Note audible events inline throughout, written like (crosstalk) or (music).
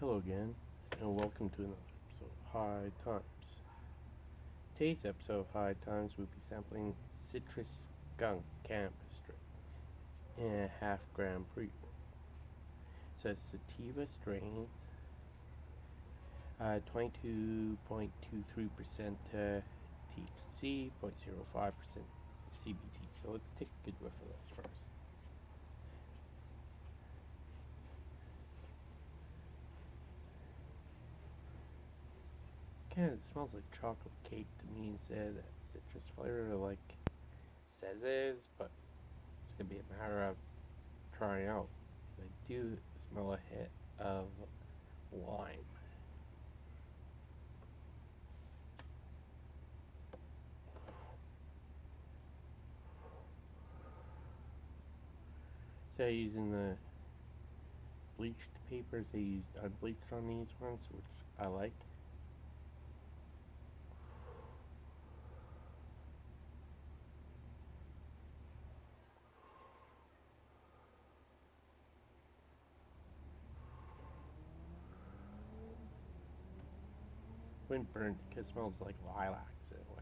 Hello again, and welcome to another episode of High Times. Today's episode of High Times will be sampling Citrus Skunk Cannabis Strain in a half gram pre It's a sativa strain, uh, 22.23% uh, THC, 0.05% CBD. So let's take a good whiff of this first. Kind of smells like chocolate cake to me instead of citrus flavor like says it is, but it's gonna be a matter of trying out. I do smell a hit of lime. So using the bleached papers, they used unbleached on these ones, which I like. Wind burnt because it smells like lilacs in a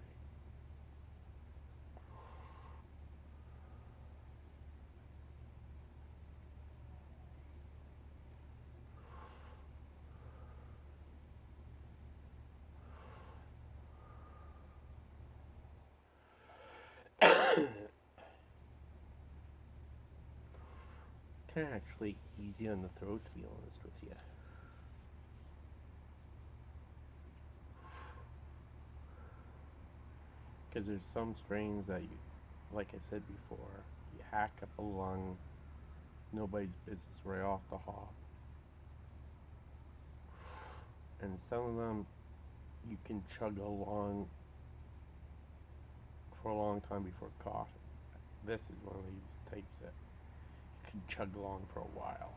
way. (coughs) kind of actually easy on the throat to be honest with you. Because there's some strains that you, like I said before, you hack up a lung, nobody's business right off the hop. And some of them you can chug along for a long time before coughing. This is one of these types that you can chug along for a while.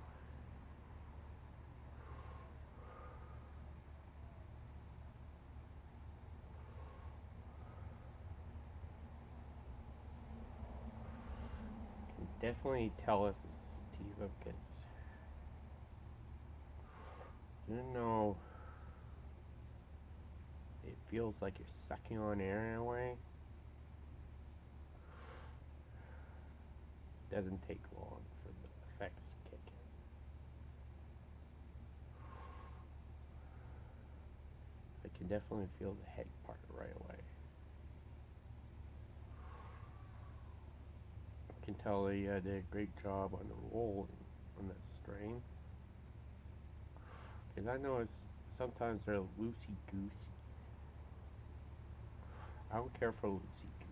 Definitely tell us it's sativa because you know it feels like you're sucking on air in a way. Doesn't take long for the effects to kick in. I can definitely feel the head part right away. Can tell they uh, did a great job on the roll on that strain. Because I know it's sometimes they're loosey goosey. I don't care for loosey goosey.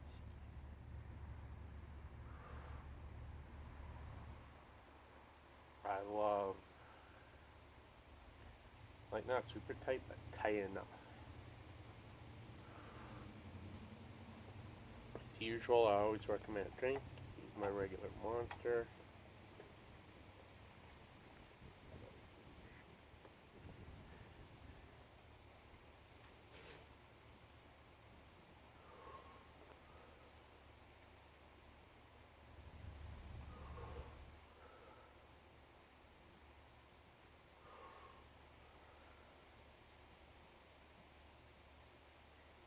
I love, like not super tight, but tight enough. As usual, I always recommend a drink my regular monster.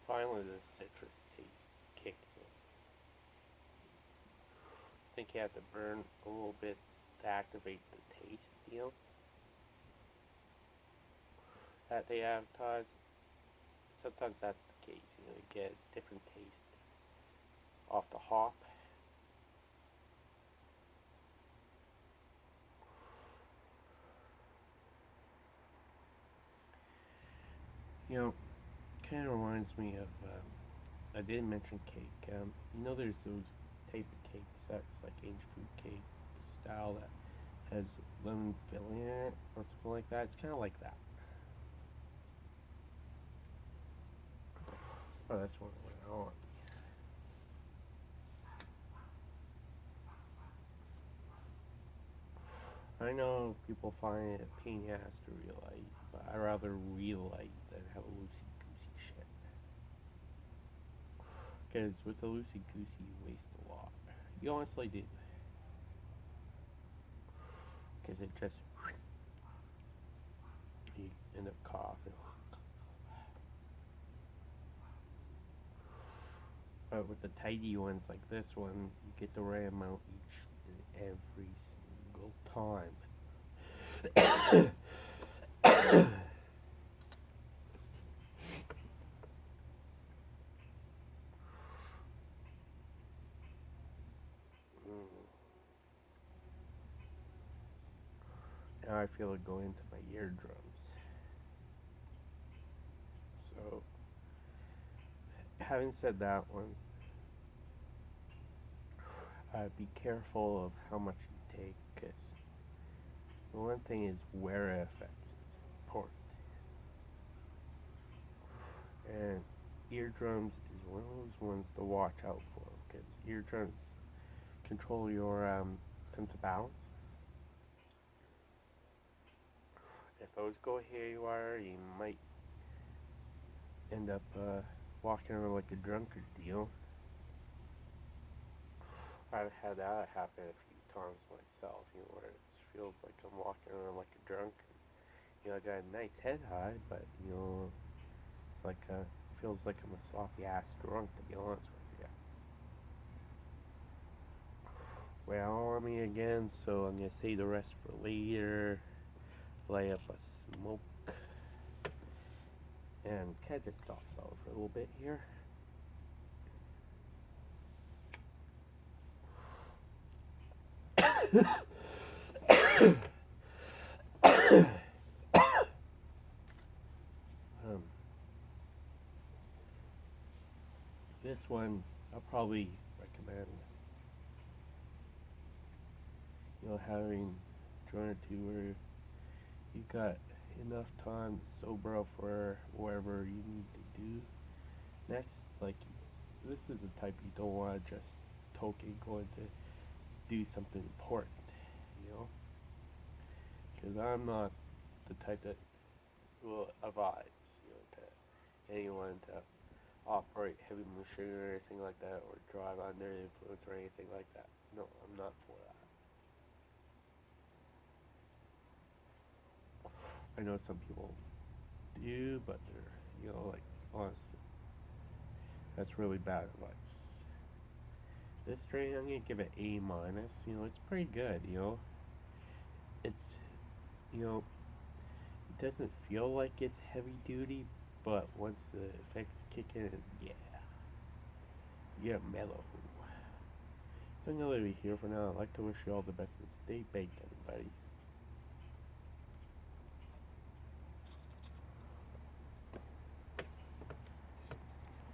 Finally, the citrus taste kicks in think you have to burn a little bit to activate the taste, know, that they advertise. Sometimes that's the case, you know, you get a different taste off the hop. You know, kind of reminds me of, um, I didn't mention cake. Um, you know, there's those type of cakes that's like aged fruit cake style that has lemon filling in it or something like that. It's kind of like that. Oh, that's what I want. I know people find it a pain ass to realize, but I rather realize than have a loosey goosey shit. Because with the loosey goosey, you waste. You honestly do. Because it just... You end up coughing. But with the tidy ones like this one, you get the right amount each and every single time. I feel it go into my eardrums. So, having said that one, uh, be careful of how much you take, because the one thing is where it affects is important. And eardrums is one of those ones to watch out for, because eardrums control your um, sense of balance. If those go haywire, you are you might end up uh, walking around like a drunkard, you know? I've had that happen a few times myself, you know, where it feels like I'm walking around like a drunk. You know, I got a nice head high, but, you know, it's like a, feels like I'm a sloppy ass drunk, to be honest with you. Well, on me again, so I'm gonna save the rest for later. Lay up a smoke. And can I just stop out for a little bit here? um, this one I'll probably recommend you know having or two where you got enough time to sober up for whatever you need to do. Next like this is the type you don't want to just token going to do something important you know? Because I'm not the type that will advise you know to anyone to operate heavy machinery or anything like that or drive under influence or anything like that. No I'm not for that I know some people do, but they're, you know, like, honestly, that's really bad advice. This train, I'm gonna give it A minus. You know, it's pretty good. You know, it's, you know, it doesn't feel like it's heavy duty, but once the effects kick in, yeah, you're mellow. So I'm gonna leave it here for now. I'd like to wish you all the best and stay baked, everybody.